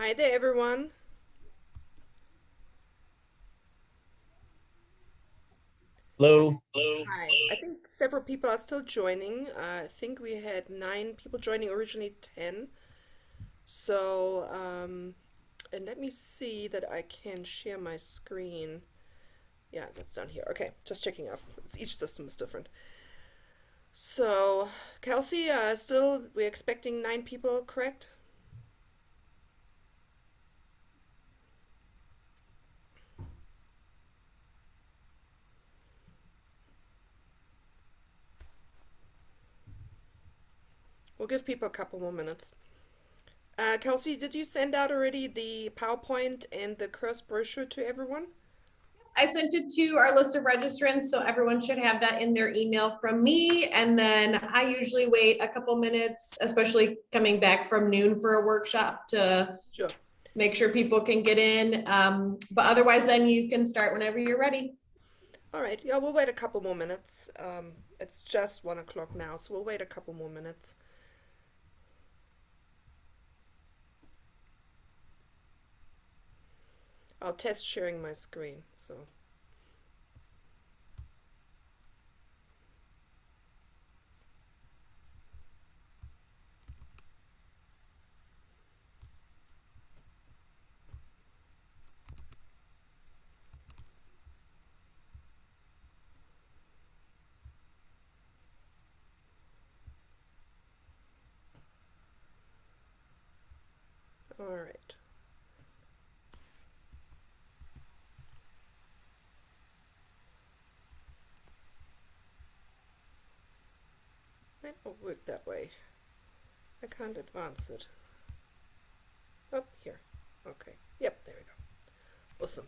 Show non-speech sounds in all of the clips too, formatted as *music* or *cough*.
Hi there, everyone. Hello. Hello. Hi. I think several people are still joining. Uh, I think we had nine people joining, originally 10. So, um, and let me see that I can share my screen. Yeah, that's down here. Okay, just checking off. It's, each system is different. So, Kelsey, uh, still, we're expecting nine people, correct? We'll give people a couple more minutes. Uh, Kelsey, did you send out already the PowerPoint and the course brochure to everyone? I sent it to our list of registrants, so everyone should have that in their email from me. And then I usually wait a couple minutes, especially coming back from noon for a workshop to Sure. make sure people can get in. Um, but otherwise, then you can start whenever you're ready. All right, yeah, we'll wait a couple more minutes. Um, it's just one o'clock now, so we'll wait a couple more minutes. I'll test sharing my screen, so. All right. Work that way. I can't advance it. Up here. Okay. Yep, there we go. Awesome.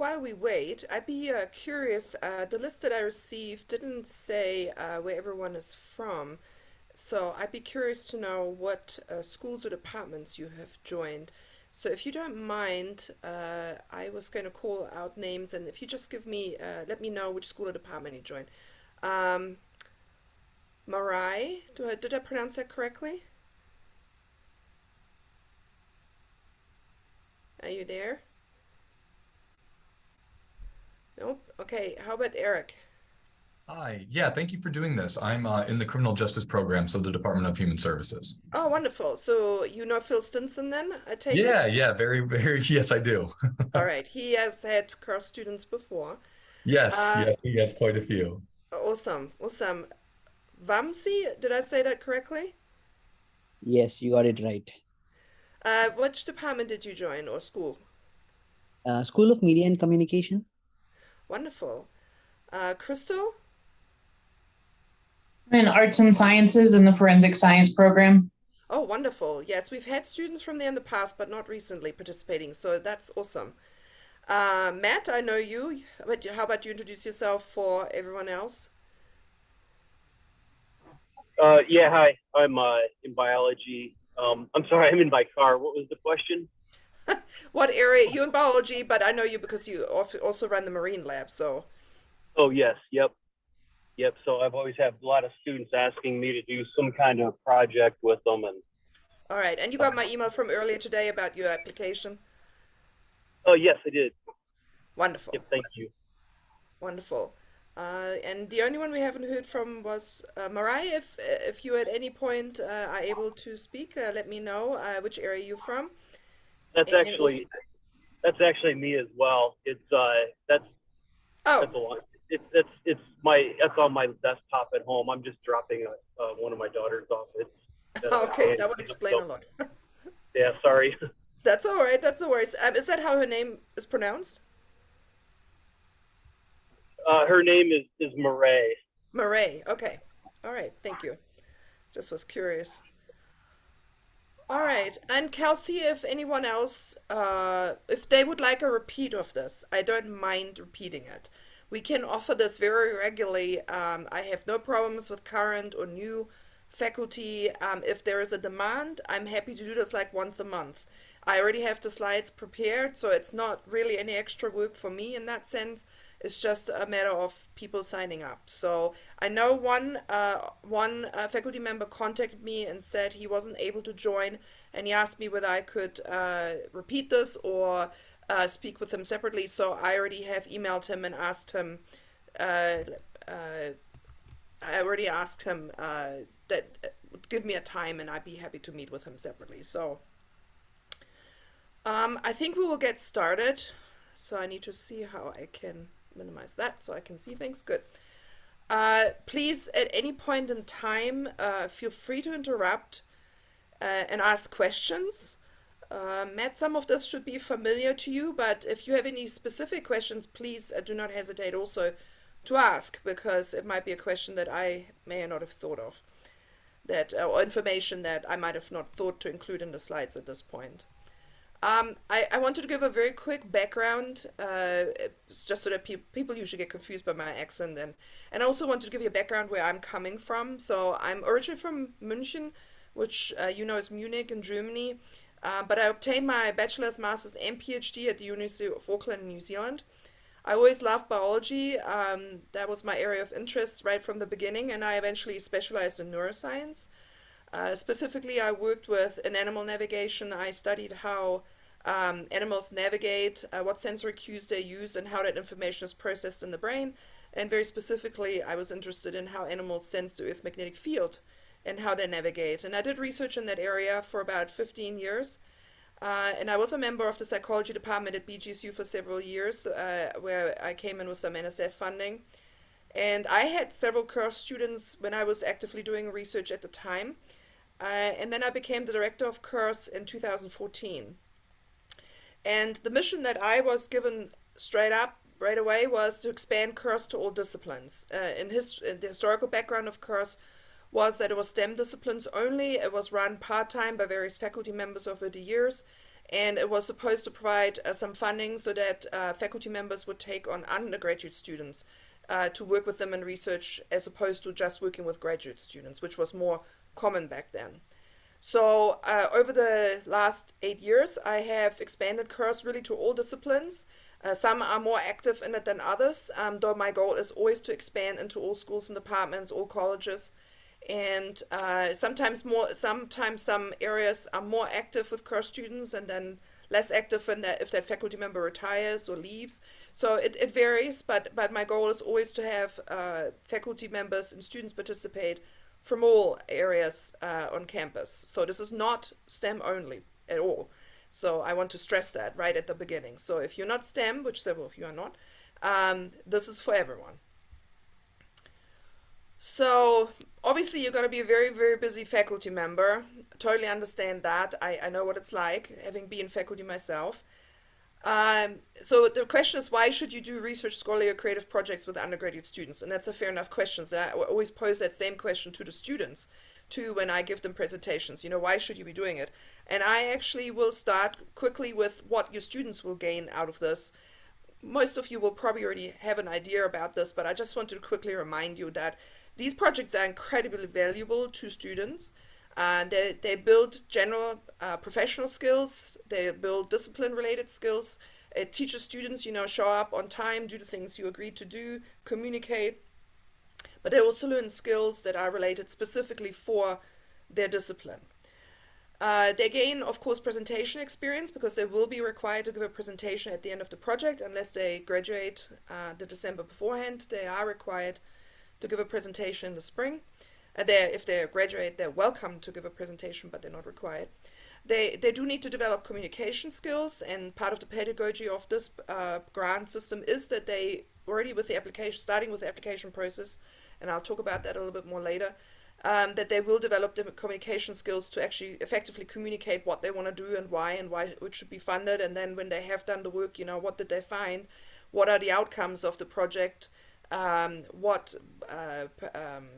While we wait, I'd be uh, curious. Uh, the list that I received didn't say uh, where everyone is from, so I'd be curious to know what uh, schools or departments you have joined. So if you don't mind, uh, I was going to call out names, and if you just give me, uh, let me know which school or department you joined. Um, Marai, I, did I pronounce that correctly? Are you there? Nope. Okay, how about Eric? Hi. Yeah, thank you for doing this. I'm uh, in the criminal justice program, so the Department of Human Services. Oh, wonderful. So you know Phil Stinson then, I take it? Yeah, yeah, very, very. *laughs* Yes, I do. *laughs* All right. He has had CURS students before. Yes, Uh, yes, he has quite a few. awesome, awesome. Vamsi, did I say that correctly? Yes, you got it right. Uh, which department did you join or school? Uh, School of Media and Communication. Wonderful. Uh, Crystal? I'm in arts and sciences in the forensic science program. Oh, wonderful. Yes, we've had students from there in the past, but not recently participating, so that's awesome. Uh, Matt, I know you, but how about you introduce yourself for everyone else? Uh, yeah, hi. I'm uh, in biology. Um, I'm sorry, I'm in my car. What was the question? *laughs* What area? You in biology, but I know you because you also run the marine lab, so. Oh, yes, yep, yep. So I've always had a lot of students asking me to do some kind of project with them, and All right, and you got my email from earlier today about your application? oh, yes, I did. Wonderful, Yep, thank you. wonderful. Uh, and the only one we haven't heard from was uh, Mariah. If if you at any point uh, are able to speak, uh, let me know uh, which area you're from. That's And actually that's actually me as well. It's uh, that's Oh, That's a lot. It's it's it's my that's on my desktop at home. I'm just dropping a, uh, one of my daughters off. It's uh, *laughs* okay, that would explain a lot. *laughs* Yeah, sorry. *laughs* That's all right. That's no worries. Um, is that how her name is pronounced? Uh, her name is is Marae. Marae. Okay. All right. Thank you. Just was curious. All right. And Kelsey, if anyone else, uh, if they would like a repeat of this, I don't mind repeating it. We can offer this very regularly. Um, I have no problems with current or new faculty. Um, if there is a demand, I'm happy to do this like once a month. I already have the slides prepared, so it's not really any extra work for me in that sense. It's just a matter of people signing up. So I know one uh, one uh, faculty member contacted me and said he wasn't able to join, and he asked me whether I could uh, repeat this or uh, speak with him separately. So I already have emailed him and asked him. Uh, uh, I already asked him that give me a time, and I'd be happy to meet with him separately. So. Um, I think we will get started. So I need to see how I can minimize that so I can see things. Good. Uh, please, at any point in time, uh, feel free to interrupt uh, and ask questions. Uh, Matt, some of this should be familiar to you, but if you have any specific questions, please uh, do not hesitate also to ask because it might be a question that I may not have thought of, that or information that I might have not thought to include in the slides at this point. Um, I, I wanted to give a very quick background, uh, just so that pe people usually get confused by my accent, and, and I also wanted to give you a background where I'm coming from. So I'm originally from München, which uh, you know is Munich in Germany, uh, but I obtained my bachelor's, master's, and PhD at the University of Auckland, New Zealand. I always loved biology. Um, that was my area of interest right from the beginning, and I eventually specialized in neuroscience. Uh, specifically, I worked with in animal navigation. I studied how um, animals navigate, uh, what sensory cues they use, and how that information is processed in the brain. And very specifically, I was interested in how animals sense the Earth magnetic field and how they navigate. And I did research in that area for about 15 years. Uh, and I was a member of the psychology department at BGSU for several years, uh, where I came in with some NSF funding. And I had several course students when I was actively doing research at the time. Uh, and then I became the director of CURS in 2014. And the mission that I was given straight up right away was to expand CURS to all disciplines. Uh, in, his, in the historical background of CURS was that it was STEM disciplines only. It was run part-time by various faculty members over the years. And it was supposed to provide uh, some funding so that uh, faculty members would take on undergraduate students uh, to work with them in research as opposed to just working with graduate students, which was more common back then. So uh, over the last eight years, I have expanded CURS really to all disciplines. Uh, some are more active in it than others, um, though my goal is always to expand into all schools and departments, all colleges. And uh, sometimes more, sometimes some areas are more active with CURS students and then less active when that, if that faculty member retires or leaves. So it, it varies, but, but my goal is always to have uh, faculty members and students participate from all areas uh, on campus. So this is not STEM only at all. So I want to stress that right at the beginning. So if you're not STEM, which several of you are not, um, this is for everyone. So obviously you're going to be a very, very busy faculty member. Totally understand that. I, I know what it's like, having been faculty myself. Um, so the question is, why should you do research, scholarly, or creative projects with undergraduate students? And that's a fair enough question. So I always pose that same question to the students, too, when I give them presentations. You know, why should you be doing it? And I actually will start quickly with what your students will gain out of this. Most of you will probably already have an idea about this, but I just wanted to quickly remind you that these projects are incredibly valuable to students. Uh, they, they build general uh, professional skills, they build discipline related skills. It teaches students, you know, show up on time, do the things you agreed to do, communicate. But they also learn skills that are related specifically for their discipline. Uh, they gain, of course, presentation experience because they will be required to give a presentation at the end of the project unless they graduate uh, the December beforehand. They are required to give a presentation in the spring. Uh, they if they graduate, they're welcome to give a presentation, but they're not required. They, they do need to develop communication skills, and part of the pedagogy of this uh, grant system is that they already with the application, starting with the application process, and I'll talk about that a little bit more later, um, that they will develop the communication skills to actually effectively communicate what they want to do and why and why it should be funded. And then when they have done the work, you know, what did they find? What are the outcomes of the project? Um, what uh, um,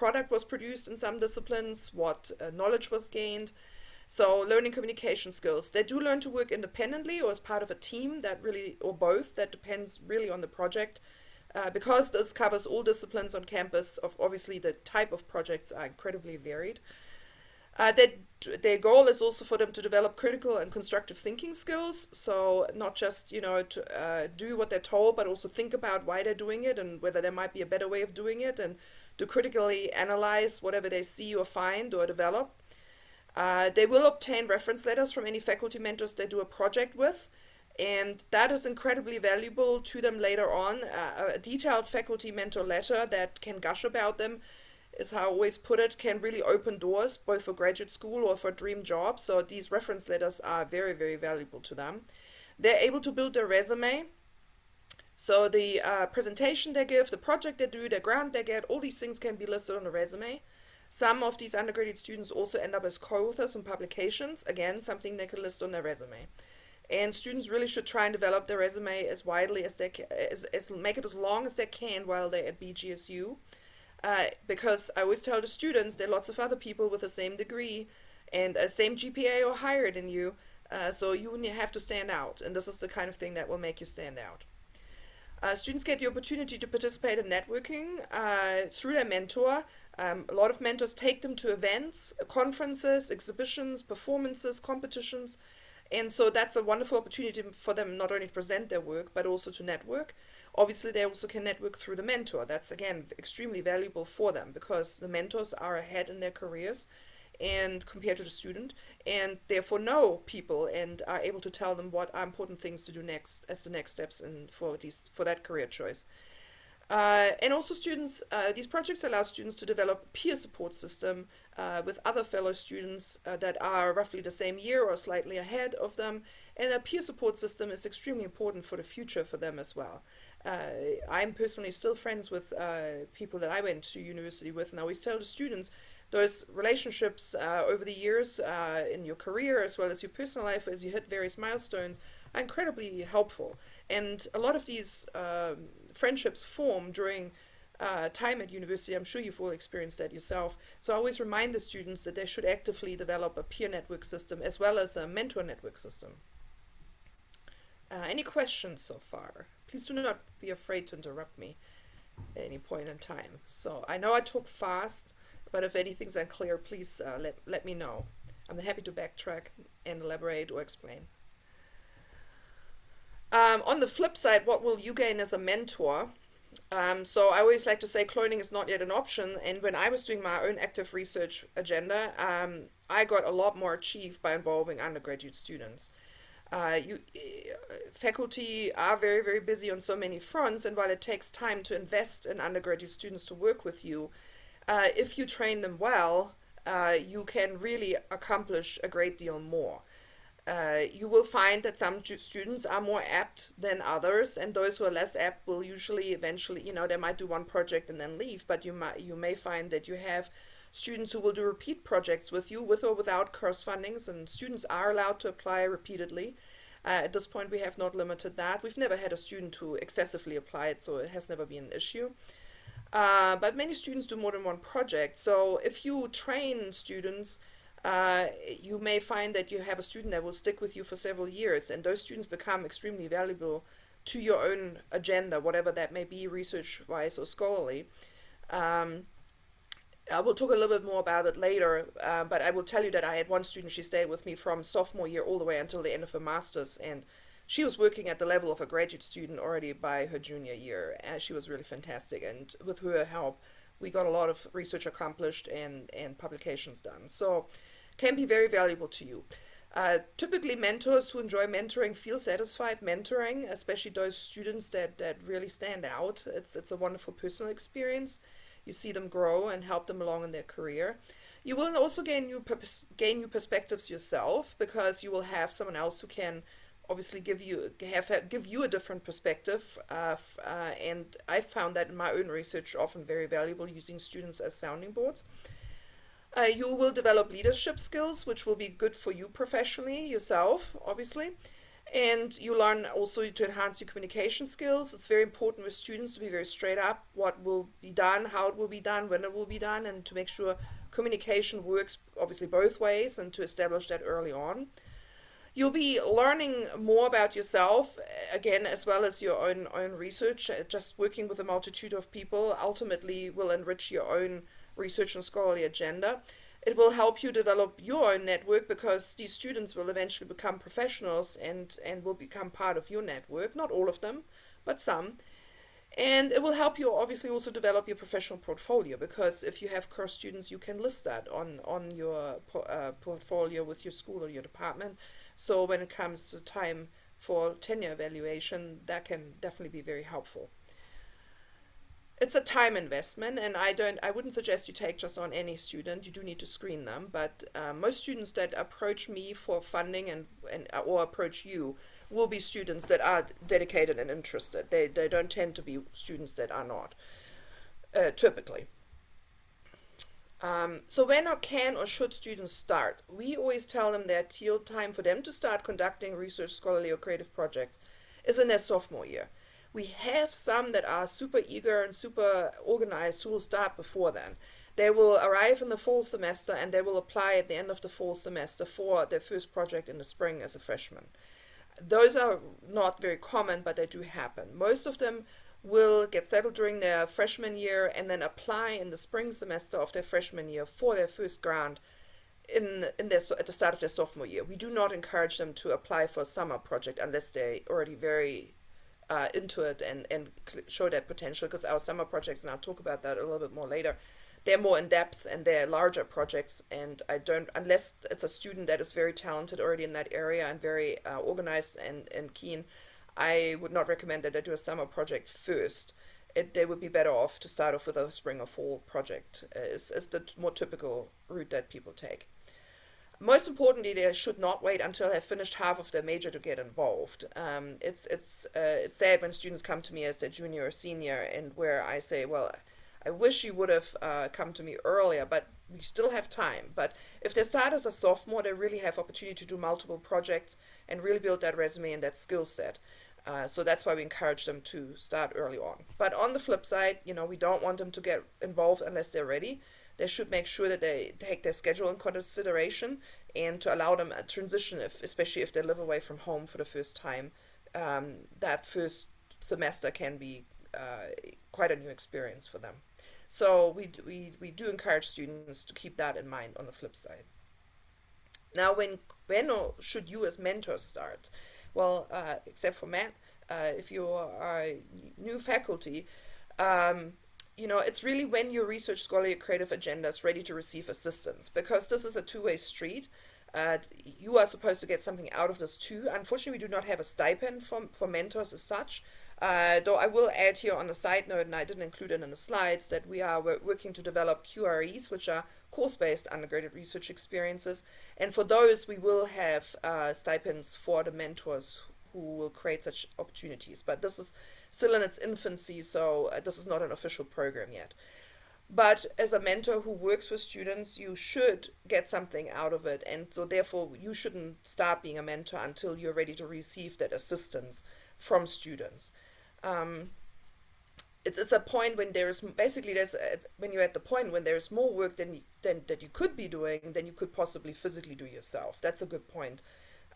product was produced in some disciplines? What uh, knowledge was gained? So learning communication skills. They do learn to work independently or as part of a team that really, or both, that depends really on the project. Uh, because this covers all disciplines on campus, of obviously the type of projects are incredibly varied. Uh, that their goal is also for them to develop critical and constructive thinking skills. So not just you know to uh, do what they're told, but also think about why they're doing it and whether there might be a better way of doing it, and to critically analyze whatever they see or find or develop. Uh, they will obtain reference letters from any faculty mentors they do a project with, and that is incredibly valuable to them later on. Uh, a detailed faculty mentor letter that can gush about them, is how I always put it, can really open doors both for graduate school or for dream jobs. So these reference letters are very, very valuable to them. They're able to build their resume. So the uh, presentation they give, the project they do, the grant they get, all these things can be listed on the resume. Some of these undergraduate students also end up as co-authors on publications, again, something they could list on their resume. And students really should try and develop their resume as widely as they can, as, as make it as long as they can while they're at BGSU. Uh, because I always tell the students there are lots of other people with the same degree and a same GPA or higher than you, uh, so you have to stand out, and this is the kind of thing that will make you stand out. Uh, students get the opportunity to participate in networking uh, through their mentor. Um, a lot of mentors take them to events, conferences, exhibitions, performances, competitions, and so that's a wonderful opportunity for them not only to present their work, but also to network. Obviously, they also can network through the mentor. That's, again, extremely valuable for them because the mentors are ahead in their careers and compared to the student and therefore know people and are able to tell them what are important things to do next as the next steps and for these for that career choice. Uh, and also students uh, these projects allow students to develop peer support system uh, with other fellow students uh, that are roughly the same year or slightly ahead of them. And a peer support system is extremely important for the future for them as well. Uh, I'm personally still friends with uh, people that I went to university with and I always tell the students those relationships uh, over the years uh, in your career as well as your personal life as you hit various milestones are incredibly helpful. And a lot of these um, friendships form during uh, time at university. I'm sure you've all experienced that yourself. So I always remind the students that they should actively develop a peer network system as well as a mentor network system. Uh, any questions so far? Please do not be afraid to interrupt me at any point in time. So I know I talk fast. But if anything's unclear, please uh, let, let me know. I'm happy to backtrack and elaborate or explain. Um, on the flip side, what will you gain as a mentor? Um, so I always like to say cloning is not yet an option. And when I was doing my own active research agenda, um, I got a lot more achieved by involving undergraduate students. Uh, you, uh, faculty are very, very busy on so many fronts. And while it takes time to invest in undergraduate students to work with you, uh, if you train them well, uh, you can really accomplish a great deal more. Uh, you will find that some students are more apt than others, and those who are less apt will usually eventually, you know, they might do one project and then leave. But you might, you may find that you have students who will do repeat projects with you, with or without CURS fundings, and students are allowed to apply repeatedly. Uh, at this point, we have not limited that. We've never had a student who excessively applied, so it has never been an issue. Uh, but many students do more than one project. So if you train students, uh, you may find that you have a student that will stick with you for several years, and those students become extremely valuable to your own agenda, whatever that may be, research-wise or scholarly. Um, I will talk a little bit more about it later, uh, but I will tell you that I had one student, she stayed with me from sophomore year all the way until the end of her master's, and she was working at the level of a graduate student already by her junior year and she was really fantastic. And with her help we got a lot of research accomplished and and publications done. So can be very valuable to you. Uh, typically mentors who enjoy mentoring feel satisfied mentoring especially those students that that really stand out. It's it's a wonderful personal experience. You see them grow and help them along in their career. You will also gain new gain new perspectives yourself because you will have someone else who can obviously give you have give you a different perspective. Uh, uh, and I found that in my own research often very valuable using students as sounding boards. Uh, you will develop leadership skills, which will be good for you professionally yourself, obviously. And you learn also to enhance your communication skills. It's very important with students to be very straight up what will be done, how it will be done, when it will be done, and to make sure communication works obviously both ways and to establish that early on. You'll be learning more about yourself, again, as well as your own, own research. Just working with a multitude of people ultimately will enrich your own research and scholarly agenda. It will help you develop your own network because these students will eventually become professionals and, and will become part of your network. Not all of them, but some. And it will help you obviously also develop your professional portfolio because if you have CURS students, you can list that on, on your uh, portfolio with your school or your department. So when it comes to time for tenure evaluation, that can definitely be very helpful. It's a time investment and i don't i wouldn't suggest you take just on any student. You do need to screen them but uh, most students that approach me for funding and, and or approach you will be students that are dedicated and interested. They, they don't tend to be students that are not uh, typically um, so when or can or should students start we always tell them that ideal time for them to start conducting research scholarly or creative projects is in their sophomore year we have some that are super eager and super organized who will start before then. They will arrive in the fall semester and they will apply at the end of the fall semester for their first project in the spring as a freshman. Those are not very common, but they do happen. Most of them will get settled during their freshman year and then apply in the spring semester of their freshman year for their first grant in in their at the start of their sophomore year. We do not encourage them to apply for a summer project unless they're already very uh, into it and, and show that potential because our summer projects, and I'll talk about that a little bit more later, they're more in depth and they're larger projects. And I don't, unless it's a student that is very talented already in that area and very uh, organized and, and keen, I would not recommend that they do a summer project first. It, they would be better off to start off with a spring or fall project. Uh, is, is the more typical route that people take. Most importantly, they should not wait until they've finished half of their major to get involved. Um, it's it's uh, it's sad when students come to me as a junior or senior, and where I say, well, I wish you would have uh, come to me earlier, but we still have time. But if they start as a sophomore, they really have opportunity to do multiple projects and really build that resume and that skill set. Uh, so that's why we encourage them to start early on. But on the flip side, you know, we don't want them to get involved unless they're ready they should make sure that they take their schedule in consideration and to allow them a transition, if, especially if they live away from home for the first time. Um, that first semester can be uh, quite a new experience for them. So we, we, we do encourage students to keep that in mind on the flip side. Now, when when should you as mentors start? Well, uh, except for Matt, uh, if you are a new faculty, um, you know, it's really when your research scholarly creative agenda is ready to receive assistance because this is a two-way street. Uh, you are supposed to get something out of this too. Unfortunately, we do not have a stipend for, for mentors as such. Uh, though I will add here on a side note, and I didn't include it in the slides, that we are working to develop CUREs, which are course-based undergraduate research experiences. And for those, we will have uh, stipends for the mentors who will create such opportunities. But this is still in its infancy, so uh, this is not an official program yet. But as a mentor who works with students, you should get something out of it. And so, therefore, you shouldn't start being a mentor until you're ready to receive that assistance from students. Um, it's, it's a point when there's basically there's a, when you're at the point when there's more work than, than that you could be doing than you could possibly physically do yourself. That's a good point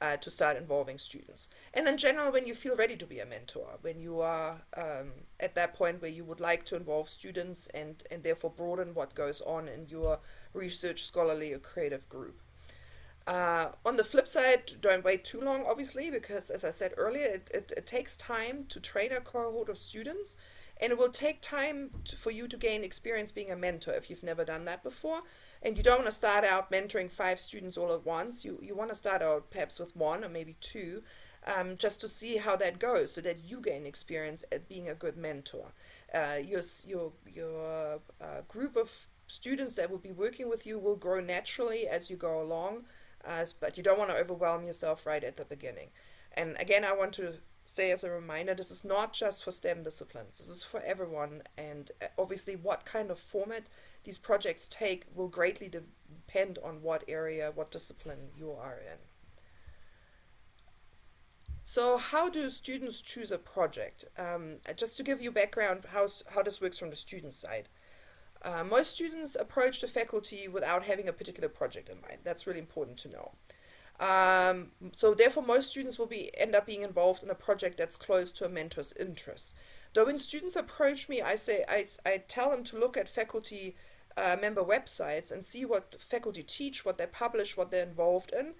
uh, to start involving students. And in general, when you feel ready to be a mentor, when you are um, at that point where you would like to involve students and, and therefore broaden what goes on in your research, scholarly, or creative group. Uh, on the flip side, don't wait too long, obviously, because as I said earlier, it, it, it takes time to train a cohort of students and it will take time to, for you to gain experience being a mentor if you've never done that before and you don't want to start out mentoring five students all at once. You, you want to start out perhaps with one or maybe two, um, just to see how that goes so that you gain experience at being a good mentor. Uh, your, your, your uh, group of students that will be working with you will grow naturally as you go along, uh, but you don't want to overwhelm yourself right at the beginning. And again, I want to say as a reminder, this is not just for STEM disciplines. This is for everyone. And uh, obviously what kind of format these projects take will greatly depend on what area, what discipline you are in. So how do students choose a project? Um, just to give you background how, how this works from the student side. Uh, most students approach the faculty without having a particular project in mind. That's really important to know. Um, so therefore, most students will be end up being involved in a project that's close to a mentor's interests. Though when students approach me, I say I, I tell them to look at faculty uh, member websites and see what faculty teach, what they publish, what they're involved in,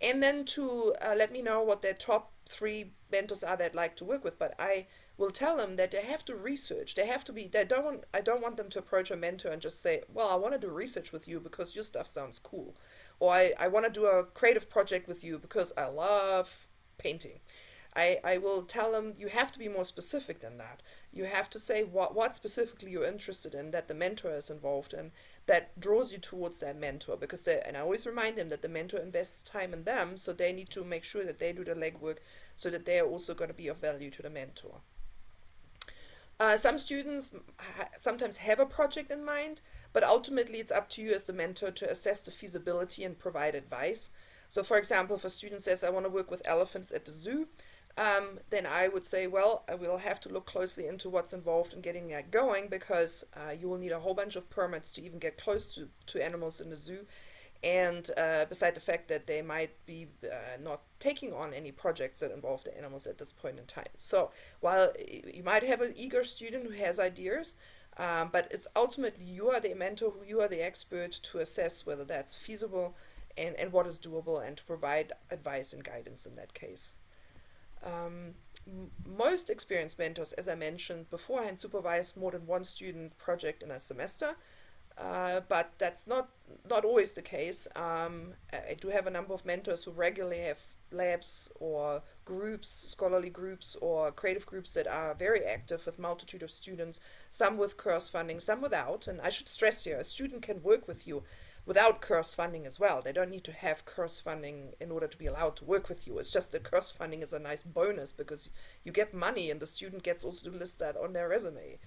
and then to uh, let me know what their top three mentors are they'd like to work with. But I will tell them that they have to research. They have to be. They don't want. I don't want them to approach a mentor and just say, "Well, I want to do research with you because your stuff sounds cool." or I, I want to do a creative project with you because I love painting. I, I will tell them you have to be more specific than that. You have to say what, what specifically you're interested in that the mentor is involved in that draws you towards that mentor because they, and I always remind them that the mentor invests time in them so they need to make sure that they do the legwork so that they are also going to be of value to the mentor. Uh, some students sometimes have a project in mind, but ultimately it's up to you as the mentor to assess the feasibility and provide advice. So for example, if a student says, I want to work with elephants at the zoo, um, then I would say, well, I will have to look closely into what's involved in getting that going because uh, you will need a whole bunch of permits to even get close to, to animals in the zoo and uh, beside the fact that they might be uh, not taking on any projects that involve the animals at this point in time. So while you might have an eager student who has ideas, um, but it's ultimately you are the mentor, who you are the expert to assess whether that's feasible and, and what is doable and to provide advice and guidance in that case. Um, most experienced mentors, as I mentioned beforehand, supervise more than one student project in a semester. Uh, but that's not not always the case. Um, I do have a number of mentors who regularly have labs or groups, scholarly groups or creative groups that are very active with multitude of students, some with CURS funding, some without. And I should stress here, a student can work with you without CURS funding as well. They don't need to have CURS funding in order to be allowed to work with you. It's just that CURS funding is a nice bonus because you get money and the student gets also to list that on their resume.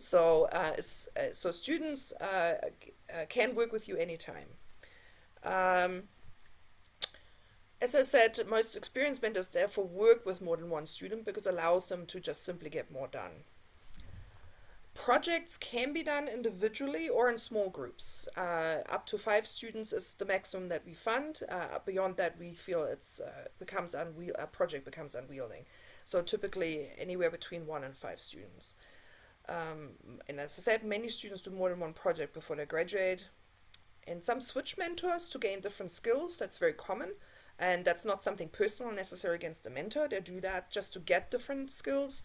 So, uh, uh, so students uh, can work with you anytime. Um, as I said, most experienced mentors therefore work with more than one student because it allows them to just simply get more done. Projects can be done individually or in small groups. Uh, up to five students is the maximum that we fund. Uh, beyond that, we feel it's uh, becomes unwiel a project becomes unwielding. So typically anywhere between one and five students. Um, and as I said, many students do more than one project before they graduate. And some switch mentors to gain different skills. That's very common. And that's not something personal necessary against the mentor. They do that just to get different skills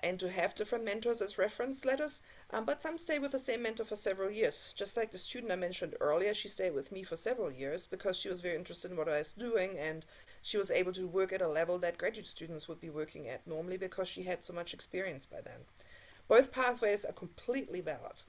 and to have different mentors as reference letters. Um, but some stay with the same mentor for several years. Just like the student I mentioned earlier, she stayed with me for several years because she was very interested in what I was doing and she was able to work at a level that graduate students would be working at normally because she had so much experience by then. Both pathways are completely valid.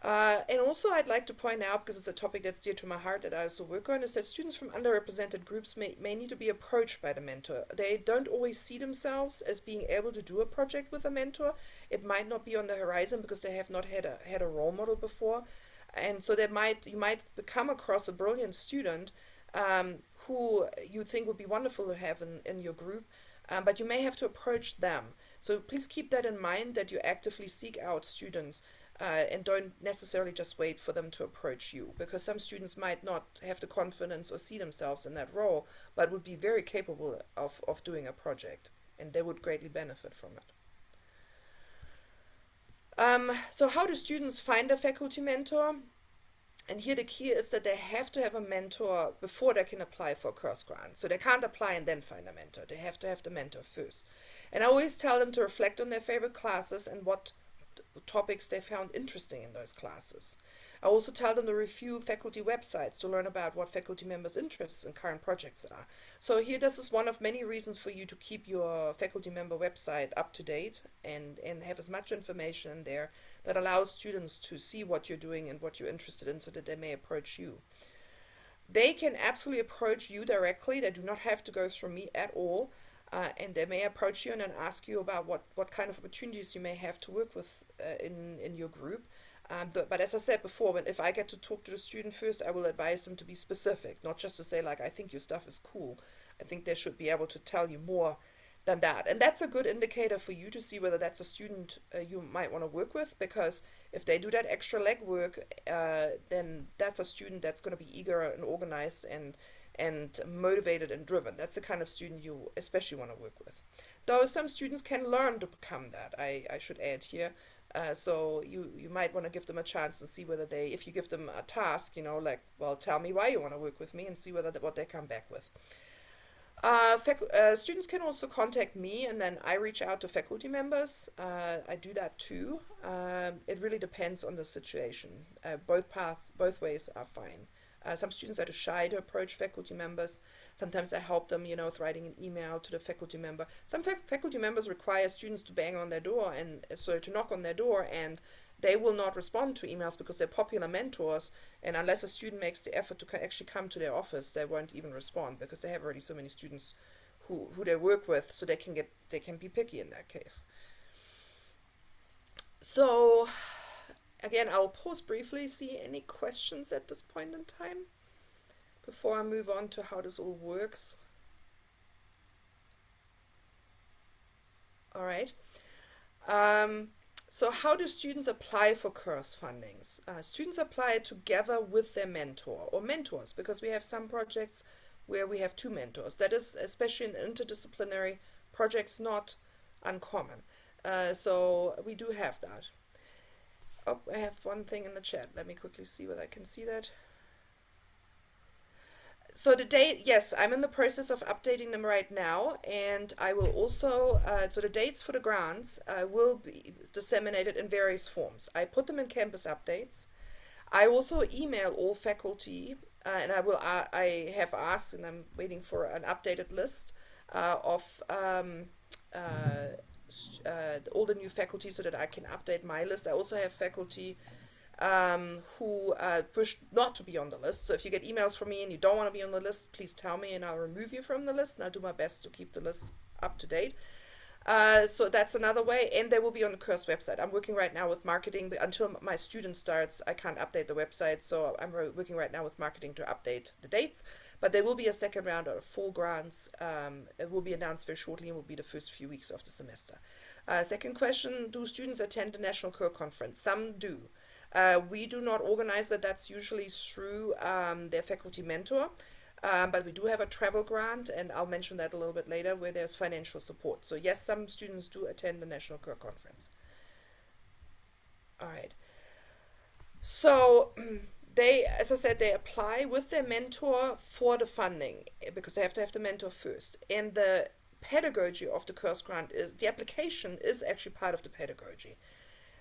Uh, and also I'd like to point out, because it's a topic that's dear to my heart that I also work on, is that students from underrepresented groups may, may need to be approached by the mentor. They don't always see themselves as being able to do a project with a mentor. It might not be on the horizon because they have not had a, had a role model before. And so they might you might come across a brilliant student um, who you think would be wonderful to have in, in your group, um, but you may have to approach them. So please keep that in mind that you actively seek out students uh, and don't necessarily just wait for them to approach you because some students might not have the confidence or see themselves in that role but would be very capable of, of doing a project and they would greatly benefit from it. Um, so how do students find a faculty mentor? And here the key is that they have to have a mentor before they can apply for a CURS grant. So they can't apply and then find a mentor. They have to have the mentor first. And I always tell them to reflect on their favorite classes and what topics they found interesting in those classes. I also tell them to review faculty websites to learn about what faculty members' interests and current projects are. So here, this is one of many reasons for you to keep your faculty member website up to date and, and have as much information in there that allows students to see what you're doing and what you're interested in so that they may approach you. They can absolutely approach you directly. They do not have to go through me at all. Uh, and they may approach you and then ask you about what, what kind of opportunities you may have to work with uh, in, in your group. Um, but as I said before, when, if I get to talk to the student first, I will advise them to be specific, not just to say like, I think your stuff is cool. I think they should be able to tell you more than that. And that's a good indicator for you to see whether that's a student uh, you might want to work with, because if they do that extra legwork, uh, then that's a student that's going to be eager and organized and and motivated and driven. That's the kind of student you especially want to work with. Though some students can learn to become that, I, I should add here. Uh, so you you might want to give them a chance and see whether they if you give them a task you know like well tell me why you want to work with me and see whether what they come back with uh, uh, students can also contact me and then I reach out to faculty members. Uh, I do that too. Um, it really depends on the situation. Uh, both paths, both ways are fine. Uh, some students are too shy to approach faculty members. Sometimes I help them, you know, with writing an email to the faculty member. Some fac faculty members require students to bang on their door and uh, so to knock on their door and they will not respond to emails because they're popular mentors and unless a student makes the effort to actually come to their office they won't even respond because they have already so many students who, who they work with so they can get they can be picky in that case so again I'll pause briefly see any questions at this point in time before I move on to how this all works all right um, so how do students apply for CURS fundings? Uh, students apply together with their mentor or mentors because we have some projects where we have two mentors. That is, especially in interdisciplinary projects, not uncommon. Uh, so we do have that. Oh, I have one thing in the chat. Let me quickly see whether I can see that so the date, yes, I'm in the process of updating them right now, and I will also, uh, so the dates for the grants uh, will be disseminated in various forms. I put them in campus updates. I also email all faculty, uh, and I will, uh, I have asked, and I'm waiting for an updated list uh, of um, uh, all the new faculty so that I can update my list. I also have faculty um, who uh, pushed not to be on the list. So if you get emails from me and you don't want to be on the list, please tell me and I'll remove you from the list and I'll do my best to keep the list up to date. Uh, so that's another way, and they will be on the CURS website. I'm working right now with marketing, but until my student starts, I can't update the website, so I'm working right now with marketing to update the dates. But there will be a second round of full grants. Um, it will be announced very shortly and will be the first few weeks of the semester. Uh, second question, do students attend the National Career Conference? Some do. Uh, we do not organize it. That's usually through um, their faculty mentor. Um, but we do have a travel grant, and I'll mention that a little bit later, where there's financial support. So yes, some students do attend the National Career Conference. All right. So *clears throat* they, as I said, they apply with their mentor for the funding because they have to have the mentor first. And the pedagogy of the CURS grant is the application is actually part of the pedagogy.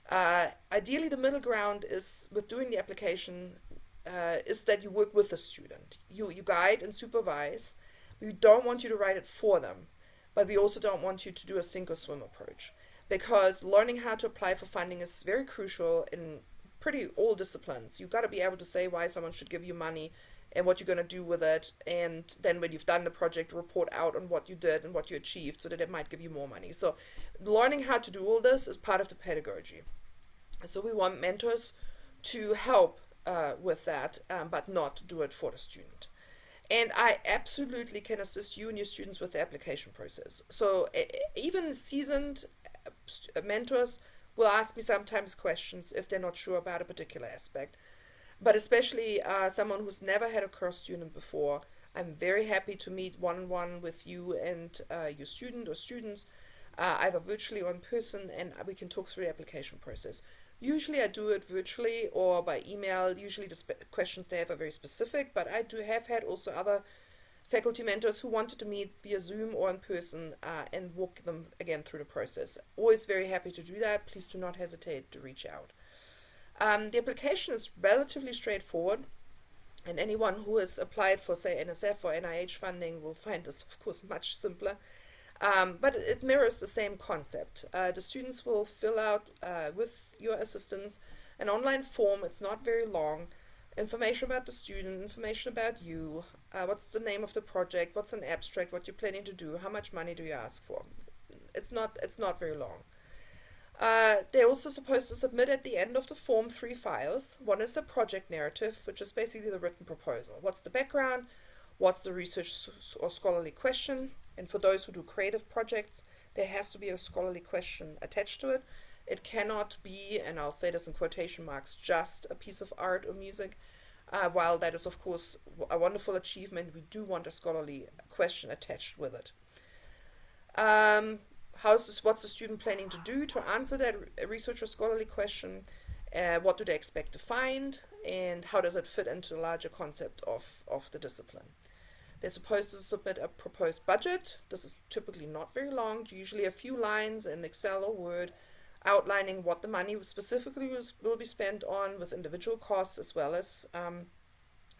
Uh, ideally, the middle ground is with doing the application uh, is that you work with the student. You, you guide and supervise. We don't want you to write it for them, but we also don't want you to do a sink or swim approach because learning how to apply for funding is very crucial in pretty all disciplines. You've got to be able to say why someone should give you money and what you're going to do with it. And then when you've done the project, report out on what you did and what you achieved so that it might give you more money. So learning how to do all this is part of the pedagogy. So we want mentors to help uh, with that, um, but not do it for the student. And I absolutely can assist you and your students with the application process. So even seasoned uh, mentors will ask me sometimes questions if they're not sure about a particular aspect. But especially uh, someone who's never had a CURS student before, I'm very happy to meet one-on-one -on -one with you and uh, your student or students, uh, either virtually or in person, and we can talk through the application process. Usually I do it virtually or by email. Usually the questions they have are very specific, but I do have had also other faculty mentors who wanted to meet via Zoom or in person uh, and walk them again through the process. Always very happy to do that. Please do not hesitate to reach out. Um, the application is relatively straightforward, and anyone who has applied for, say, NSF or NIH funding will find this, of course, much simpler. Um, but it mirrors the same concept. Uh, the students will fill out uh, with your assistance an online form. It's not very long. Information about the student, information about you, uh, what's the name of the project, what's an abstract, what you're planning to do, how much money do you ask for. It's not, it's not very long. Uh, they're also supposed to submit at the end of the form three files. One is a project narrative, which is basically the written proposal. What's the background? What's the research or scholarly question? And for those who do creative projects, there has to be a scholarly question attached to it. It cannot be, and I'll say this in quotation marks, just a piece of art or music. Uh, while that is, of course, a wonderful achievement, we do want a scholarly question attached with it. Um, how's this, what's the student planning to do to answer that research or scholarly question? Uh, what do they expect to find? And how does it fit into the larger concept of, of the discipline? They're supposed to submit a proposed budget. This is typically not very long, usually a few lines in Excel or Word outlining what the money specifically will be spent on with individual costs as well as um,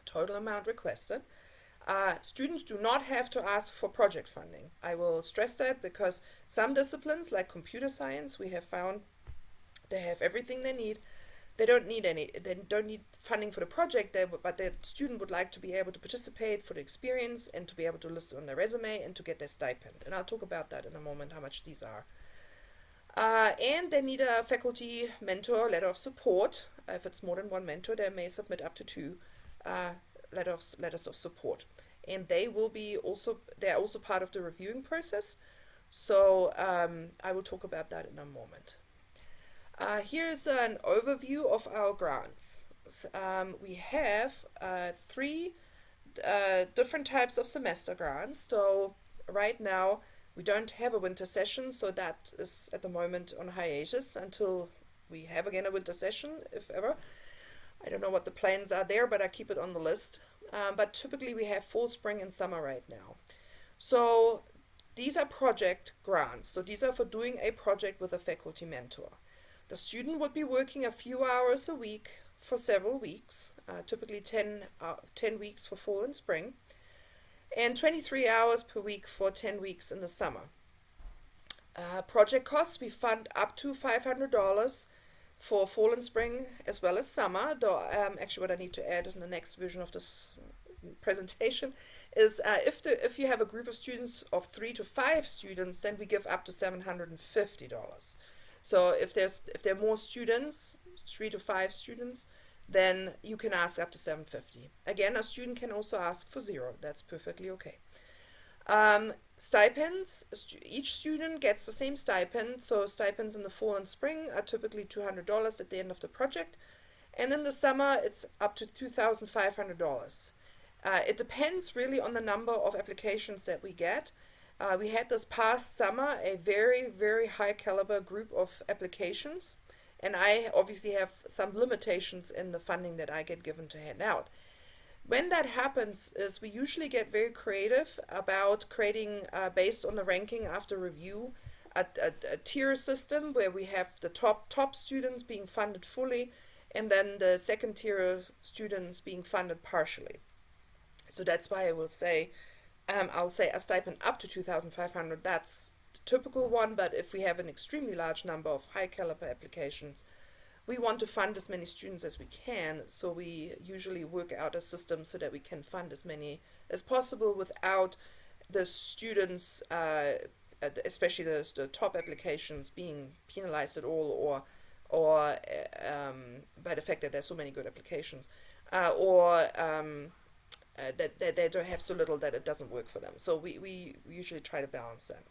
total amount requested. Uh, students do not have to ask for project funding. I will stress that because some disciplines like computer science, we have found they have everything they need. They don't need any, they don't need funding for the project, they, but the student would like to be able to participate for the experience and to be able to list on their resume and to get their stipend. And I'll talk about that in a moment, how much these are. Uh, and they need a faculty mentor letter of support. Uh, if it's more than one mentor, they may submit up to two uh, letter of, letters of support. And they will be also, they're also part of the reviewing process. So um, I will talk about that in a moment. Uh, here's an overview of our grants. Um, we have uh, three uh, different types of semester grants. So right now, we don't have a winter session, so that is at the moment on hiatus until we have again a winter session, if ever. I don't know what the plans are there, but I keep it on the list. Um, but typically we have fall, spring, and summer right now. So these are project grants. So these are for doing a project with a faculty mentor. The student would be working a few hours a week for several weeks, uh, typically 10, uh, 10 weeks for fall and spring and 23 hours per week for 10 weeks in the summer. Uh, project costs, we fund up to $500 for fall and spring as well as summer. Though, um, actually what I need to add in the next version of this presentation is uh, if, the, if you have a group of students of three to five students, then we give up to $750. So if there's if there are more students, three to five students, then you can ask up to 750. Again, a student can also ask for zero. That's perfectly okay. Um, stipends, each student gets the same stipend. So stipends in the fall and spring are typically $200 at the end of the project. And in the summer, it's up to $2,500. Uh, it depends really on the number of applications that we get. Uh, we had this past summer a very, very high caliber group of applications. And I obviously have some limitations in the funding that I get given to hand out. When that happens is we usually get very creative about creating, uh, based on the ranking after review, a, a, a, tier system where we have the top top students being funded fully and then the second tier students being funded partially. So that's why I will say, um, I'll say a stipend up to 2,500, that's typical one, but if we have an extremely large number of high caliber applications, we want to fund as many students as we can, so we usually work out a system so that we can fund as many as possible without the students, uh, especially the, the top applications, being penalized at all or or uh, um, by the fact that there's so many good applications, uh, or um, uh, that, that they don't have so little that it doesn't work for them. So we, we usually try to balance that.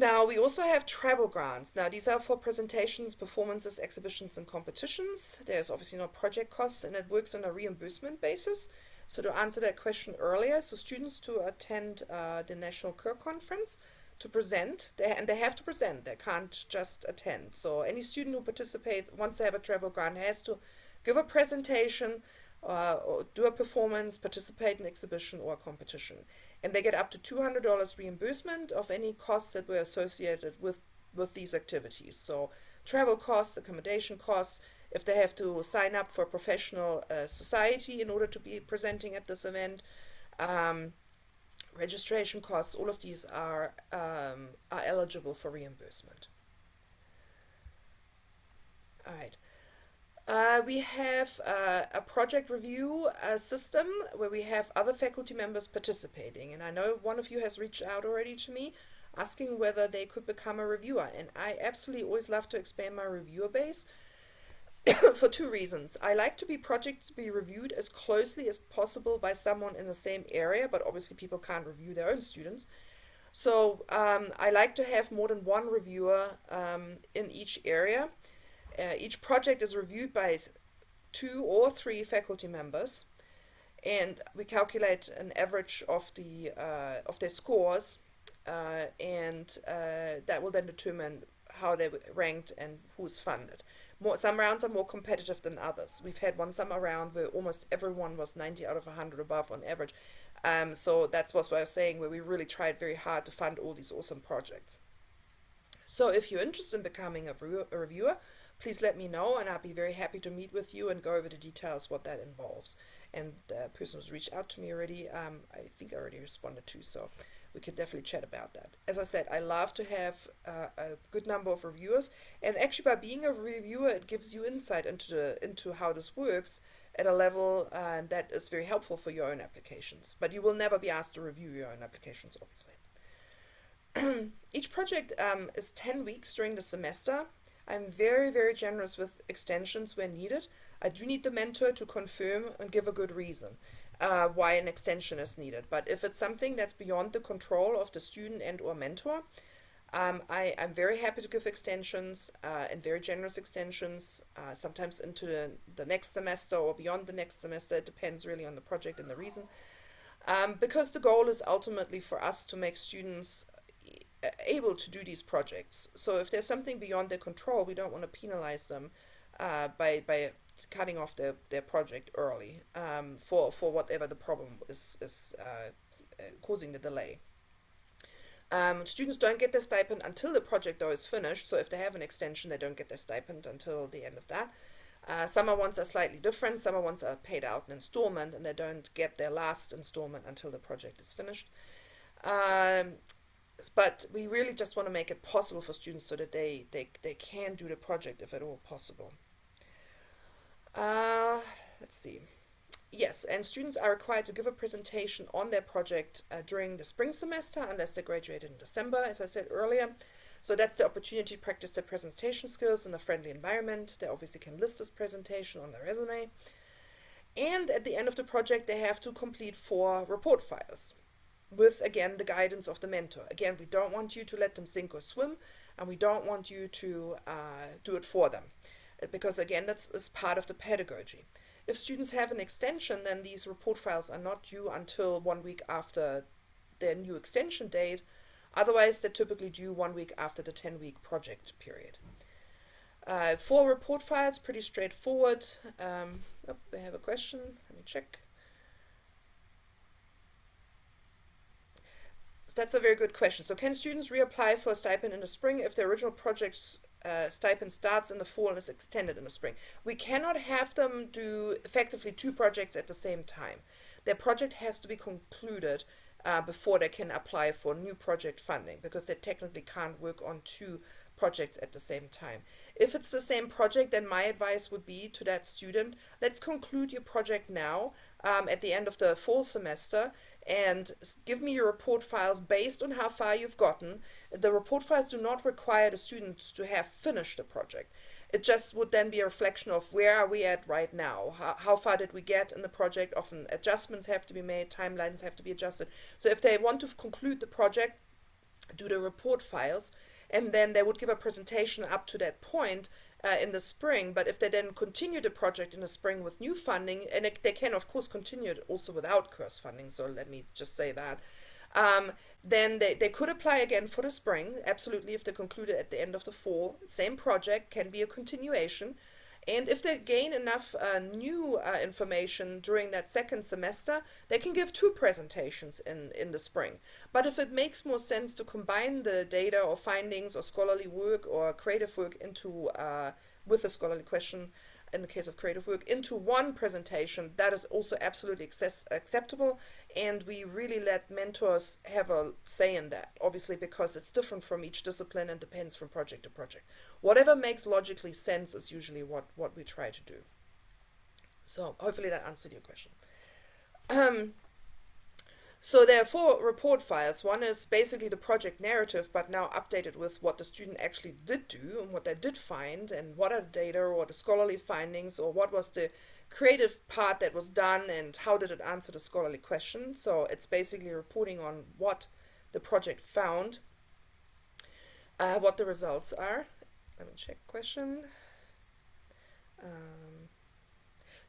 Now, we also have travel grants. Now, these are for presentations, performances, exhibitions, and competitions. There's obviously no project costs, and it works on a reimbursement basis. So to answer that question earlier, so students to attend uh, the National Queer Conference to present, they, and they have to present, they can't just attend. So any student who participates, wants to have a travel grant, has to give a presentation uh, or do a performance, participate in exhibition or competition. And they get up to $200 reimbursement of any costs that were associated with, with these activities. So travel costs, accommodation costs, if they have to sign up for a professional uh, society in order to be presenting at this event, um, registration costs, all of these are, um, are eligible for reimbursement. All right. Uh, we have uh, a project review uh, system where we have other faculty members participating. And I know one of you has reached out already to me asking whether they could become a reviewer. And I absolutely always love to expand my reviewer base *coughs* for two reasons. I like to be projects to be reviewed as closely as possible by someone in the same area, but obviously people can't review their own students. So um, I like to have more than one reviewer um, in each area. Uh, each project is reviewed by two or three faculty members, and we calculate an average of the uh, of their scores, uh, and uh, that will then determine how they ranked and who's funded. More, some rounds are more competitive than others. We've had one summer round where almost everyone was 90 out of 100 above on average. Um, so that's what I was saying, where we really tried very hard to fund all these awesome projects. So if you're interested in becoming a, a reviewer, please let me know and I'll be very happy to meet with you and go over the details what that involves. And the person who's reached out to me already, um, I think I already responded to, so we could definitely chat about that. As I said, I love to have uh, a good number of reviewers, and actually by being a reviewer, it gives you insight into the into how this works at a level uh, that is very helpful for your own applications. But you will never be asked to review your own applications, obviously. *clears throat* Each project um, is 10 weeks during the semester, I'm very, very generous with extensions when needed. I do need the mentor to confirm and give a good reason uh, why an extension is needed. But if it's something that's beyond the control of the student and or mentor, um, I, am very happy to give extensions uh, and very generous extensions, uh, sometimes into the, the, next semester or beyond the next semester. It depends really on the project and the reason. Um, because the goal is ultimately for us to make students able to do these projects. So if there's something beyond their control, we don't want to penalize them uh, by, by cutting off their, their project early um, for, for whatever the problem is, is uh, uh, causing the delay. Um, students don't get their stipend until the project though is finished. So if they have an extension, they don't get their stipend until the end of that. Uh, summer ones are slightly different. Summer ones are paid out in installment and they don't get their last installment until the project is finished. Um, but we really just want to make it possible for students so that they, they, they can do the project if at all possible. Uh, let's see. Yes, and students are required to give a presentation on their project uh, during the spring semester unless they graduated in December, as I said earlier. So that's the opportunity to practice their presentation skills in a friendly environment. They obviously can list this presentation on their resume. And at the end of the project, they have to complete four report files with again the guidance of the mentor. Again, we don't want you to let them sink or swim, and we don't want you to uh, do it for them, uh, because again, that's, that's part of the pedagogy. If students have an extension, then these report files are not due until one week after their new extension date. Otherwise, they're typically due one week after the 10-week project period. Uh, for report files, pretty straightforward. Um, oh, I have a question. Let me check. So that's a very good question. So can students reapply for a stipend in the spring if the original project's uh, stipend starts in the fall and is extended in the spring? We cannot have them do effectively two projects at the same time. Their project has to be concluded uh, before they can apply for new project funding because they technically can't work on two projects at the same time. If it's the same project, then my advice would be to that student, let's conclude your project now um, at the end of the fall semester and give me your report files based on how far you've gotten. The report files do not require the students to have finished the project. It just would then be a reflection of where are we at right now? How, how far did we get in the project? Often adjustments have to be made, timelines have to be adjusted. So if they want to conclude the project, do the report files, and then they would give a presentation up to that point uh, in the spring. But if they then continue the project in the spring with new funding, and it, they can of CURS continue it also without course funding, so let me just say that, um, then they, they could apply again for the spring, absolutely, if they conclude it at the end of the fall. Same project, can be a continuation. And if they gain enough uh, new uh, information during that second semester, they can give two presentations in, in the spring. But if it makes more sense to combine the data or findings or scholarly work or creative work into uh, with a scholarly question, in the case of creative work, into one presentation, that is also absolutely access acceptable. And we really let mentors have a say in that, obviously, because it's different from each discipline and depends from project to project. Whatever makes logically sense is usually what, what we try to do. So hopefully that answered your question. Um, so there are four report files. One is basically the project narrative, but now updated with what the student actually did do and what they did find and what are the data or the scholarly findings or what was the creative part that was done and how did it answer the scholarly question. So it's basically reporting on what the project found, uh, what the results are. Let me check question. Um,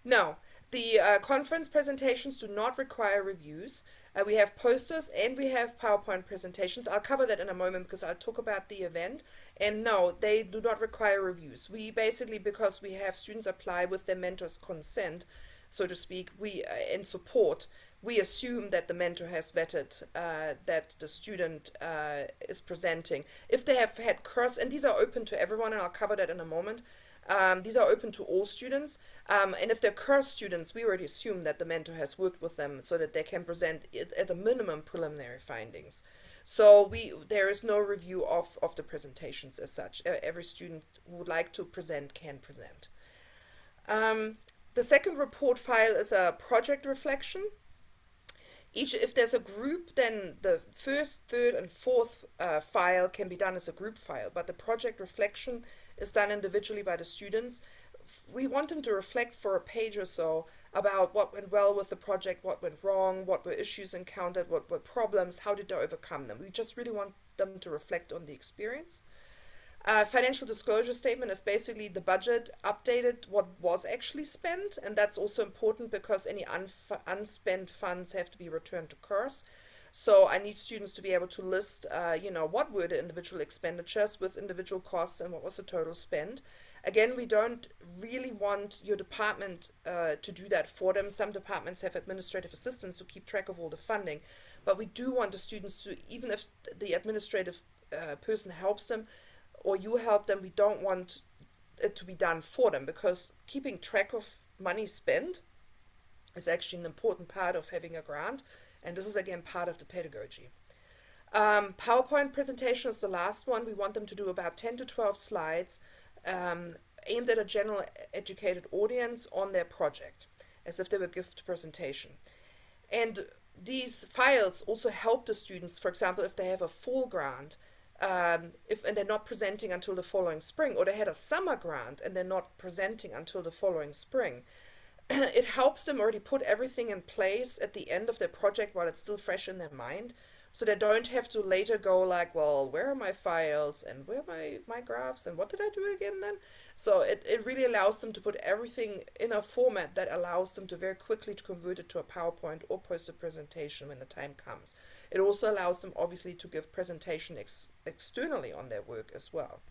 no, the uh, conference presentations do not require reviews. Uh, we have posters and we have PowerPoint presentations. I'll cover that in a moment because I'll talk about the event. And no, they do not require reviews. We basically, because we have students apply with their mentor's consent, so to speak, we uh, in support, we assume that the mentor has vetted uh, that the student uh, is presenting. If they have had CURS, and these are open to everyone, and I'll cover that in a moment. Um, these are open to all students. Um, and if they're CURS students, we already assume that the mentor has worked with them so that they can present it at a minimum preliminary findings. So we there is no review of, of the presentations as such. Every student who would like to present can present. Um, the second report file is a project reflection. Each, if there's a group, then the first, third, and fourth uh, file can be done as a group file, but the project reflection is done individually by the students. We want them to reflect for a page or so about what went well with the project, what went wrong, what were issues encountered, what were problems, how did they overcome them. We just really want them to reflect on the experience. Uh, financial disclosure statement is basically the budget updated what was actually spent and that's also important because any unspent funds have to be returned to CURS. So I need students to be able to list, uh, you know, what were the individual expenditures with individual costs and what was the total spend. Again, we don't really want your department uh, to do that for them. Some departments have administrative assistants who keep track of all the funding, but we do want the students to, even if the administrative uh, person helps them or you help them, we don't want it to be done for them because keeping track of money spent is actually an important part of having a grant and this is again part of the pedagogy. Um, PowerPoint presentation is the last one. We want them to do about 10 to 12 slides um, aimed at a general educated audience on their project, as if they were gift presentation. And these files also help the students, for example, if they have a full grant, um, if and they're not presenting until the following spring, or they had a summer grant and they're not presenting until the following spring, *clears throat* it helps them already put everything in place at the end of their project while it's still fresh in their mind. So they don't have to later go like well where are my files and where are my my graphs and what did i do again then? So it, it really allows them to put everything in a format that allows them to very quickly to convert it to a powerpoint or poster presentation when the time comes it also allows them obviously to give presentation ex externally on their work as well.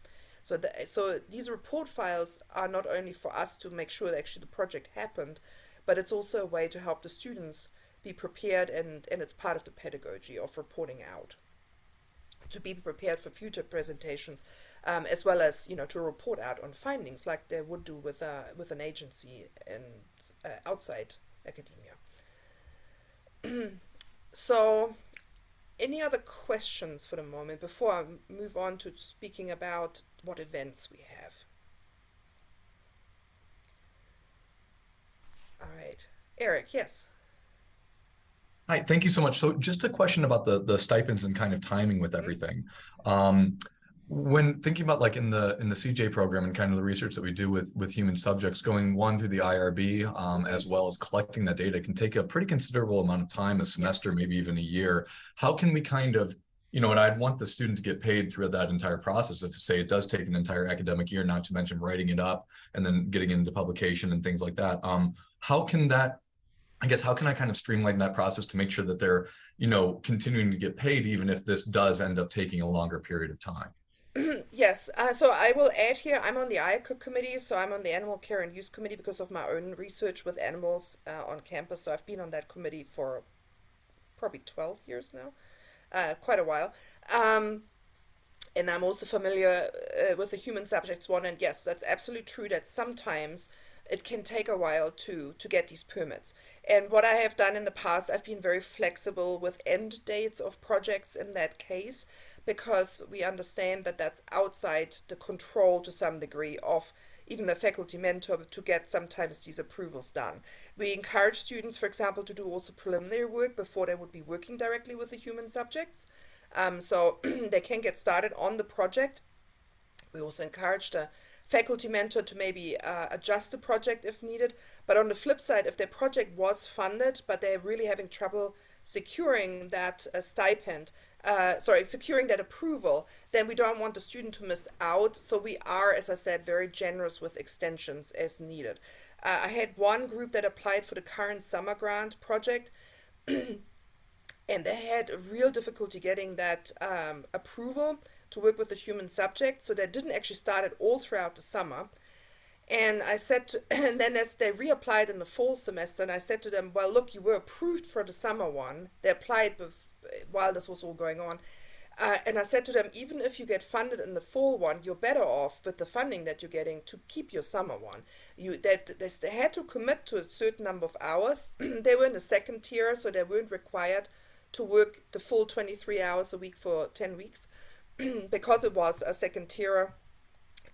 So, the, so these report files are not only for us to make sure that actually the project happened, but it's also a way to help the students be prepared and, and it's part of the pedagogy of reporting out. To be prepared for future presentations um, as well as you know to report out on findings like they would do with a with an agency and uh, outside academia. *clears throat* So any other questions for the moment before I move on to speaking about what events we have? All right, Eric, yes. Hi, thank you so much. So just a question about the the stipends and kind of timing with mm-hmm. everything. Um, when thinking about like in the in the CJ program and kind of the research that we do with with human subjects, going one through the IRB um, as well as collecting that data can take a pretty considerable amount of time, a semester, maybe even a year. How can we kind of you know, and I'd want the student to get paid through that entire process. If say it does take an entire academic year, not to mention writing it up and then getting into publication and things like that. Um, how can that I guess how can I kind of streamline that process to make sure that they're, you know, continuing to get paid even if this does end up taking a longer period of time? Yes, uh, so I will add here, I'm on the IACUC committee, so I'm on the Animal Care and Use Committee because of my own research with animals uh, on campus. So I've been on that committee for probably 12 years now, uh, quite a while. Um, and I'm also familiar uh, with the human subjects one. And yes, that's absolutely true that sometimes it can take a while to to get these permits. And what I have done in the past, I've been very flexible with end dates of projects in that case because we understand that that's outside the control to some degree of even the faculty mentor to get sometimes these approvals done. We encourage students, for example, to do also preliminary work before they would be working directly with the human subjects. Um, so *clears throat* they can get started on the project. We also encourage the faculty mentor to maybe uh, adjust the project if needed. But on the flip side, if their project was funded, but they're really having trouble securing that uh, stipend, uh, sorry, securing that approval, then we don't want the student to miss out. So we are, as I said, very generous with extensions as needed. Uh, I had one group that applied for the current summer grant project. *clears throat* and they had a real difficulty getting that um, approval to work with the human subject. So they didn't actually start it all throughout the summer. And I said, to, *clears throat* and then as they reapplied in the fall semester, and I said to them, well, look, you were approved for the summer one. They applied while this was all going on. Uh, and I said to them, even if you get funded in the fall one, you're better off with the funding that you're getting to keep your summer one. You that they, they had to commit to a certain number of hours. *clears throat* they were in the second tier, so they weren't required to work the full 23 hours a week for 10 weeks *clears throat* because it was a second tier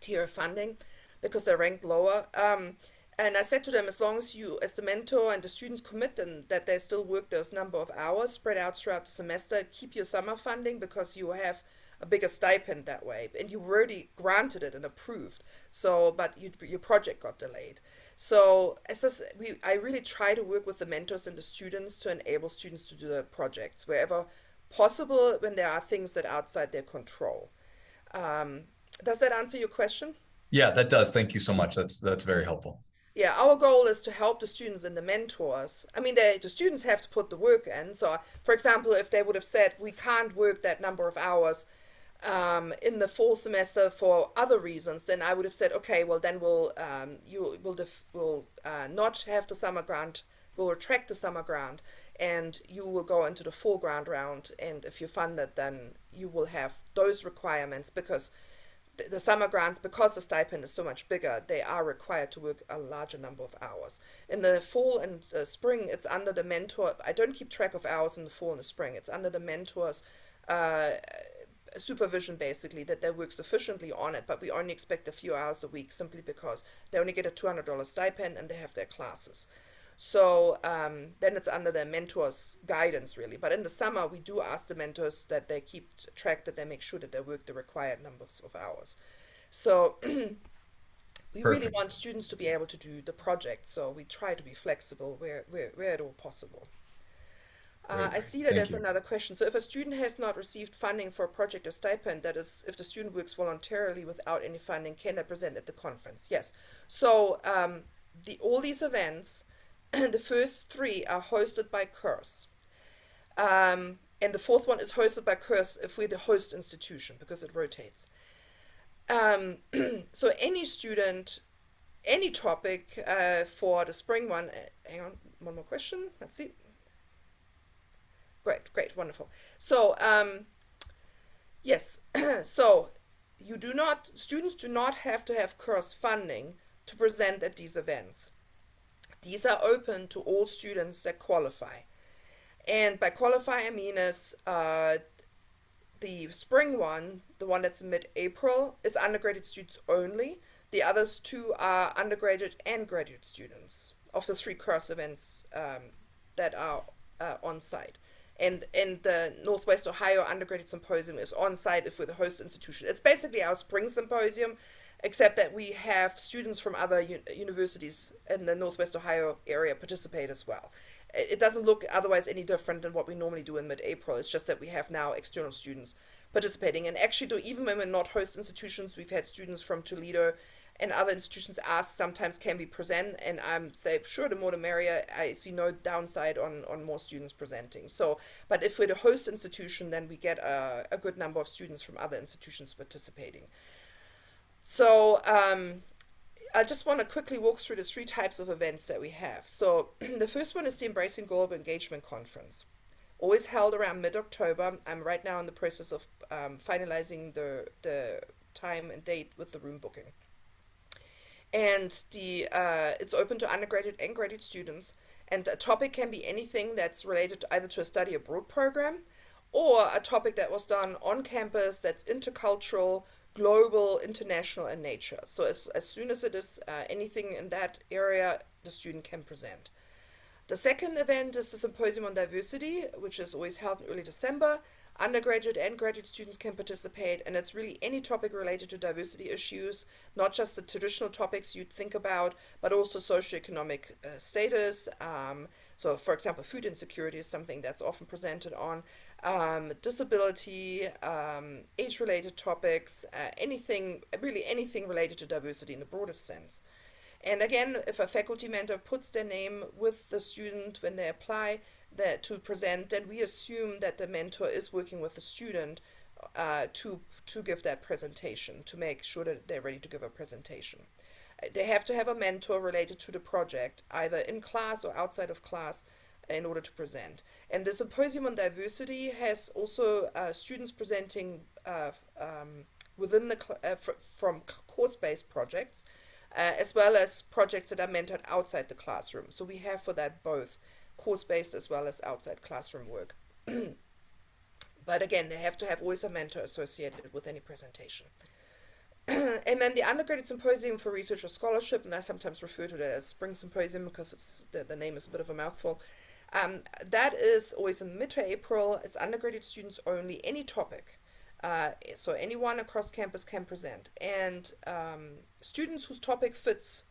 tier funding because they ranked lower. Um, and I said to them, as long as you, as the mentor and the students commit and that they still work those number of hours spread out throughout the semester, keep your summer funding because you have a bigger stipend that way. And you already granted it and approved. So, but you, your project got delayed. So as I, we, I really try to work with the mentors and the students to enable students to do the projects wherever possible when there are things that are outside their control. Um, does that answer your question? Yeah, that does. Thank you so much. That's that's very helpful yeah, our goal is to help the students and the mentors. I mean, they, the students have to put the work in. So, for example, if they would have said, we can't work that number of hours um, in the fall semester for other reasons, then I would have said, okay, well, then we'll, um, you will will uh, not have the summer grant, we'll retract the summer grant, and you will go into the full grant round. And if you fund it, then you will have those requirements because the summer grants, because the stipend is so much bigger, they are required to work a larger number of hours. In the fall and uh, spring, it's under the mentor. I don't keep track of hours in the fall and the spring. It's under the mentor's uh, supervision, basically, that they work sufficiently on it, but we only expect a few hours a week simply because they only get a $200 stipend and they have their classes. So um, then it's under the mentor's guidance, really. But in the summer, we do ask the mentors that they keep track, that they make sure that they work the required numbers of hours. So *clears throat* we Perfect. really want students to be able to do the project. So we try to be flexible where, where, where at all possible. Uh, I see that Thank there's you. another question. So if a student has not received funding for a project or stipend, that is, if the student works voluntarily without any funding, can they present at the conference? Yes. So um, the all these events *clears throat* the first three are hosted by CURS. Um, and the fourth one is hosted by CURS if we're the host institution because it rotates. Um, *clears throat* so any student, any topic uh, for the spring one, uh, hang on, one more question, let's see. Great, great, wonderful. So, um, yes, *clears throat* so you do not, students do not have to have CURS funding to present at these events. These are open to all students that qualify. And by qualify, I mean is uh, the spring one, the one that's mid-April, is undergraduate students only. The others two are undergraduate and graduate students of the three CURS events um, that are uh, on site. And, and the Northwest Ohio Undergraduate Symposium is on site if we're the host institution. It's basically our spring symposium except that we have students from other universities in the Northwest Ohio area participate as well. It doesn't look otherwise any different than what we normally do in mid-April. It's just that we have now external students participating. And actually, though, even when we're not host institutions, we've had students from Toledo and other institutions ask sometimes can we present and i'm say sure the more the merrier i see no downside on on more students presenting so but if we're the host institution then we get a, a good number of students from other institutions participating So um, I just want to quickly walk through the three types of events that we have. So *clears throat* the first one is the Embracing Global Engagement Conference, always held around mid-October. I'm right now in the process of um, finalizing the the time and date with the room booking. And the uh, it's open to undergraduate and graduate students. And a topic can be anything that's related to either to a study abroad program or a topic that was done on campus that's intercultural, global, international in nature. So as, as soon as it is uh, anything in that area, the student can present. The second event is the Symposium on Diversity, which is always held in early December. Undergraduate and graduate students can participate, and it's really any topic related to diversity issues, not just the traditional topics you'd think about, but also socioeconomic uh, status. Um, so, for example, food insecurity is something that's often presented on. Um, disability, um, age related topics, uh, anything, really anything related to diversity in the broadest sense. And again, if a faculty mentor puts their name with the student when they apply that to present, then we assume that the mentor is working with the student uh, to to give that presentation to make sure that they're ready to give a presentation. They have to have a mentor related to the project, either in class or outside of class, in order to present. And the Symposium on Diversity has also uh, students presenting uh, um, within the uh, fr- from course-based projects, uh, as well as projects that are mentored outside the classroom. So we have for that both course-based as well as outside classroom work. *clears throat* but again, they have to have always a mentor associated with any presentation. *clears throat* and then the undergraduate symposium for research or scholarship, and I sometimes refer to that as spring symposium because it's the, the name is a bit of a mouthful. Um, that is always in mid-April. It's undergraduate students only, any topic. Uh, so anyone across campus can present. And um, students whose topic fits,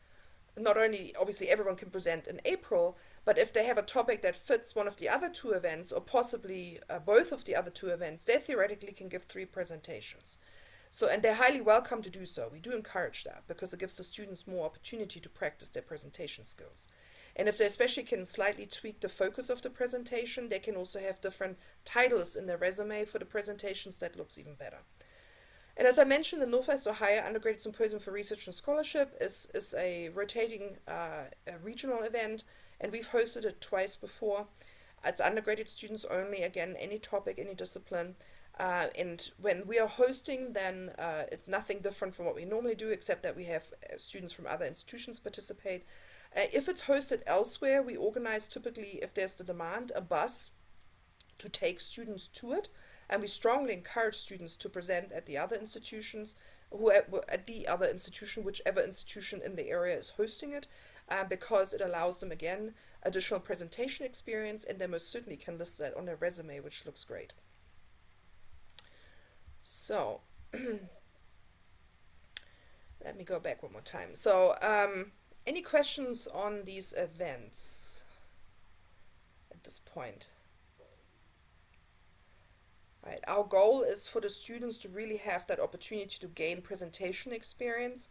not only obviously everyone can present in April, but if they have a topic that fits one of the other two events or possibly uh, both of the other two events, they theoretically can give three presentations. So, and they're highly welcome to do so. We do encourage that because it gives the students more opportunity to practice their presentation skills. And if they especially can slightly tweak the focus of the presentation, they can also have different titles in their resume for the presentations that looks even better. And as I mentioned, the Northwest Ohio Undergraduate Symposium for Research and Scholarship is, is a rotating uh, a regional event, and we've hosted it twice before. It's undergraduate students only, again, any topic, any discipline. Uh, and when we are hosting, then uh, it's nothing different from what we normally do, except that we have uh, students from other institutions participate. Uh, if it's hosted elsewhere, we organize typically, if there's the demand, a bus to take students to it. And we strongly encourage students to present at the other institutions, who at, the other institution, whichever institution in the area is hosting it, uh, because it allows them again additional presentation experience, and they most certainly can list that on their resume, which looks great. So *clears throat* let me go back one more time. So um, any questions on these events at this point? Right. Our goal is for the students to really have that opportunity to gain presentation experience,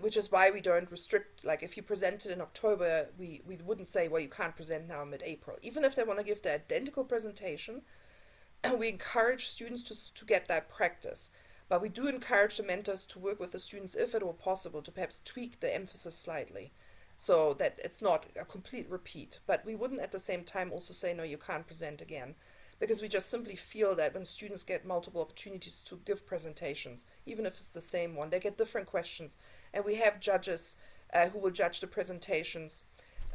which is why we don't restrict. Like if you presented in October, we, we wouldn't say, well, you can't present now mid-April. Even if they want to give the identical presentation, *clears throat* we encourage students to, to get that practice. But we do encourage the mentors to work with the students, if at all possible, to perhaps tweak the emphasis slightly so that it's not a complete repeat. But we wouldn't at the same time also say, no, you can't present again. Because we just simply feel that when students get multiple opportunities to give presentations, even if it's the same one, they get different questions. And we have judges uh, who will judge the presentations.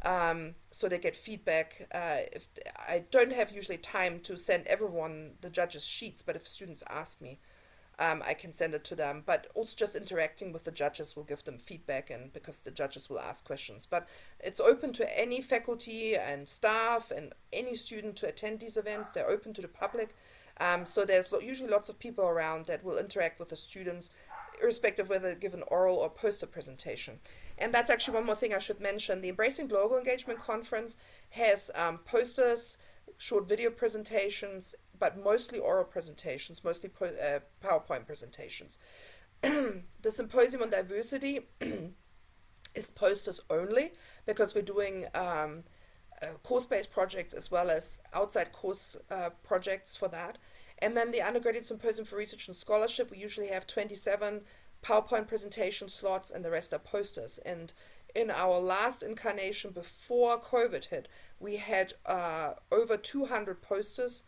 Um, so they get feedback. Uh, if I don't have usually time to send everyone the judges' sheets, but if students ask me, um, I can send it to them. But also just interacting with the judges will give them feedback, and because the judges will ask questions. But it's open to any faculty and staff and any student to attend these events. They're open to the public. Um, so there's lo- usually lots of people around that will interact with the students, irrespective of whether they give an oral or poster presentation. And that's actually one more thing I should mention. The Embracing Global Engagement Conference has um, posters, short video presentations, but mostly oral presentations, mostly uh, PowerPoint presentations. *clears throat* the Symposium on Diversity *clears throat* is posters only because we're doing um, uh, course-based projects as well as outside course uh, projects for that. And then the undergraduate symposium for research and scholarship, we usually have 27 PowerPoint presentation slots, and the rest are posters. And in our last incarnation before COVID hit, we had uh, over 200 posters.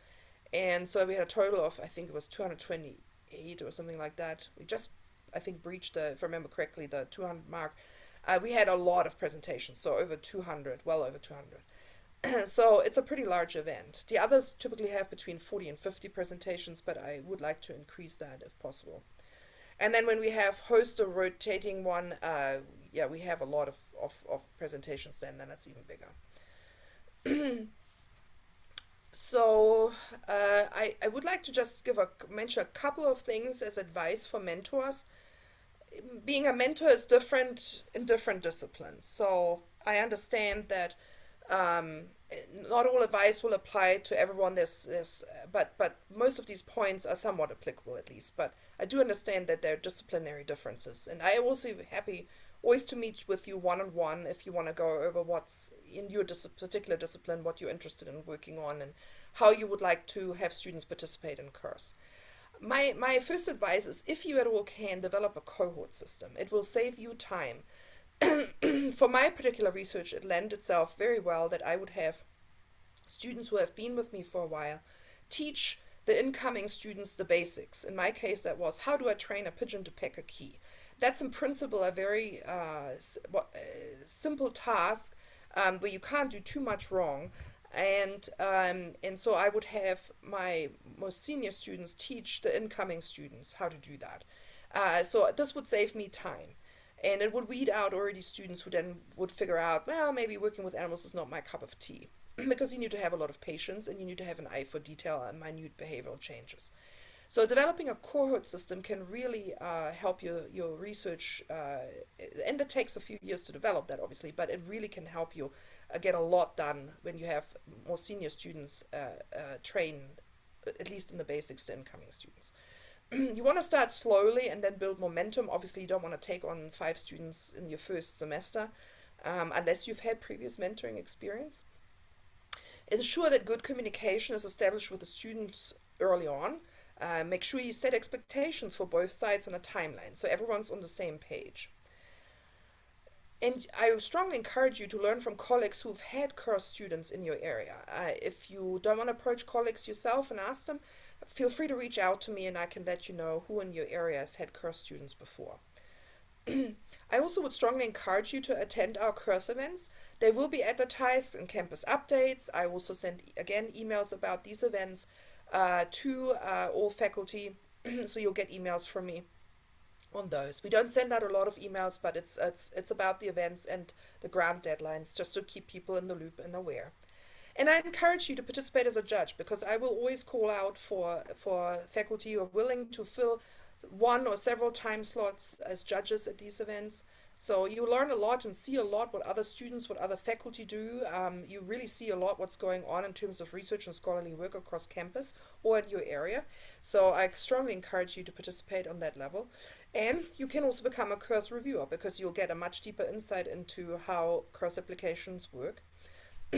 And so we had a total of, I think it was 228 or something like that. We just, I think, breached the, if I remember correctly, the 200 mark. Uh, we had a lot of presentations, so over 200, well over 200. *clears throat* so it's a pretty large event. The others typically have between 40 and 50 presentations, but I would like to increase that if possible. And then when we have host a rotating one, uh, yeah, we have a lot of, of, of presentations then, then it's even bigger. *clears throat* so uh, I, I would like to just give a mention a couple of things as advice for mentors. Being a mentor is different in different disciplines. So I understand that um, not all advice will apply to everyone. There's, there's, but but most of these points are somewhat applicable at least. But I do understand that there are disciplinary differences, and I also happy always to meet with you one on one if you want to go over what's in your dis particular discipline, what you're interested in working on, and how you would like to have students participate in CURS. My my first advice is if you at all can develop a cohort system, it will save you time *clears throat* for my particular research, it lent itself very well that I would have students who have been with me for a while teach the incoming students the basics. In my case, that was how do I train a pigeon to peck a key? That's in principle a very uh, uh, simple task um, you can't do too much wrong. And, um, and so I would have my most senior students teach the incoming students how to do that. Uh, so this would save me time and it would weed out already students who then would figure out, well, maybe working with animals is not my cup of tea. *clears throat* because you need to have a lot of patience and you need to have an eye for detail and minute behavioral changes. So developing a cohort system can really uh, help your, your research, uh, and it takes a few years to develop that obviously, but it really can help you uh, get a lot done when you have more senior students uh, uh, train, at least in the basics, to incoming students. *clears throat* you want to start slowly and then build momentum. Obviously, you don't want to take on five students in your first semester um, unless you've had previous mentoring experience. Ensure that good communication is established with the students early on. Uh, make sure you set expectations for both sides on a timeline so everyone's on the same page. And I strongly encourage you to learn from colleagues who've had CURS students in your area. Uh, if you don't want to approach colleagues yourself and ask them, feel free to reach out to me and I can let you know who in your area has had CURS students before. *clears throat* I also would strongly encourage you to attend our CURS events. They will be advertised in campus updates. I also send, again, emails about these events uh, to uh, all faculty, *clears throat* so you'll get emails from me on those. We don't send out a lot of emails, but it's, it's, it's about the events and the grant deadlines, just to keep people in the loop and aware. And I encourage you to participate as a judge because I will always call out for, for faculty who are willing to fill one or several time slots as judges at these events. So you learn a lot and see a lot what other students, what other faculty do. Um, you really see a lot what's going on in terms of research and scholarly work across campus or in your area. So I strongly encourage you to participate on that level. And you can also become a CURS reviewer because you'll get a much deeper insight into how CURS applications work. *clears throat*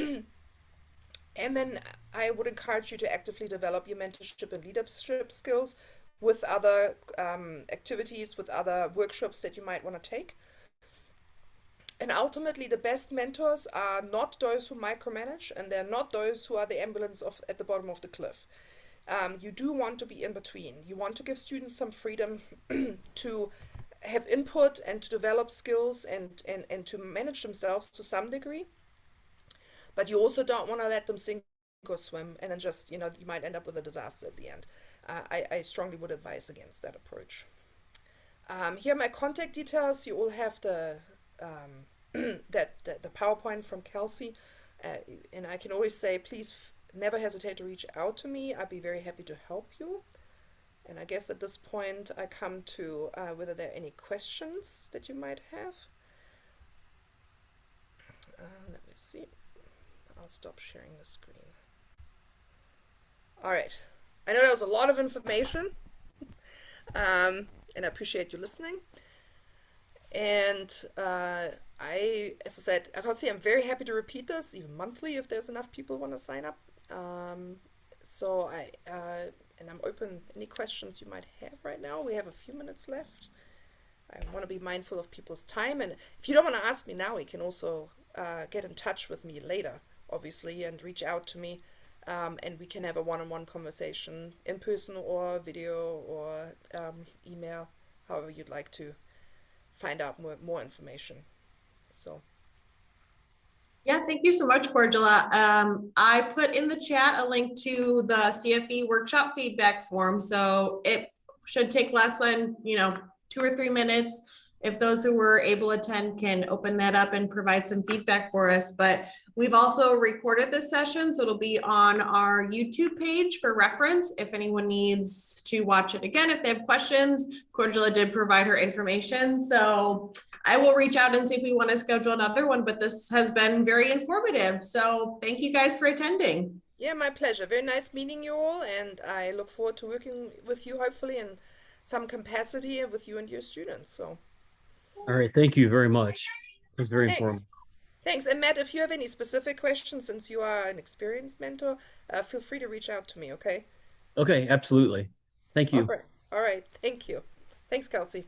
And then I would encourage you to actively develop your mentorship and leadership skills with other um, activities, with other workshops that you might want to take. And ultimately, the best mentors are not those who micromanage, and they're not those who are the ambulance of, at the bottom of the cliff. Um, you do want to be in between. You want to give students some freedom *clears throat* to have input and to develop skills and, and, and to manage themselves to some degree. But you also don't want to let them sink or swim and then just, you know, you might end up with a disaster at the end. Uh, I, I, strongly would advise against that approach. Um, here are my contact details. You all have the, um, *clears throat* that, the, the PowerPoint from Kelsey. Uh, and I can always say, please never hesitate to reach out to me. I'd be very happy to help you. And I guess at this point I come to uh, whether there are any questions that you might have. Uh, let me see. I'll stop sharing the screen. All right. I know that was a lot of information, *laughs* um, and I appreciate you listening. And uh, I, as I said, I can see I'm very happy to repeat this, even monthly, if there's enough people want to sign up. Um, so I, uh, and I'm open any questions you might have right now. We have a few minutes left. I want to be mindful of people's time. And if you don't want to ask me now, you can also uh, get in touch with me later, obviously, and reach out to me. Um, and we can have a one-on-one conversation in person or video or um, email, however you'd like to find out more, more information. So, Yeah, thank you so much, Cordula. Um, I put in the chat a link to the CFE workshop feedback form, so it should take less than, you know, two or three minutes. If those who were able to attend can open that up and provide some feedback for us, but we've also recorded this session, so it'll be on our YouTube page for reference. If anyone needs to watch it again, if they have questions, Cordula did provide her information, so I will reach out and see if we want to schedule another one, but this has been very informative. So thank you guys for attending. yeah, my pleasure. Very nice meeting you all, and I look forward to working with you, hopefully, in some capacity with you and your students. So, All right, thank you very much. It was very Thanks. informative. thanks. And Matt, if you have any specific questions, since you are an experienced mentor, uh, feel free to reach out to me, okay? Okay, absolutely. Thank you. All right. All right. Thank you. Thanks, Kelsey.